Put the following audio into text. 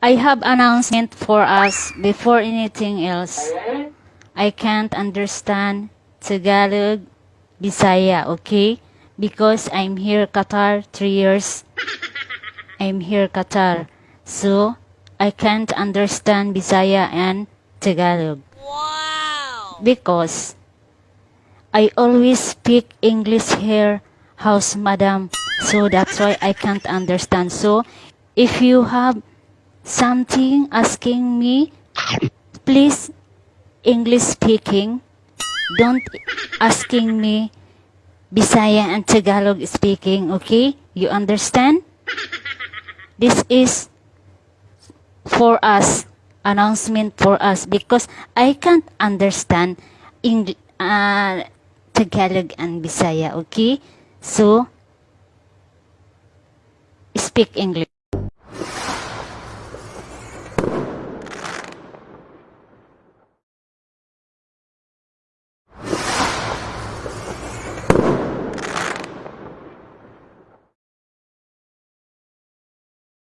I have announcement for us before anything else. I can't understand Tagalog, Bisaya, okay? Because I'm here Qatar three years. I'm here Qatar. So I can't understand Bisaya and Tagalog. Wow! Because I always speak English here, house madam. So that's why I can't understand. So if you have something asking me, please English speaking. Don't asking me Bisaya and Tagalog speaking, okay? You understand? This is for us, announcement for us because I can't understand Eng- uh, Tagalog and Bisaya, okay? So, speak English.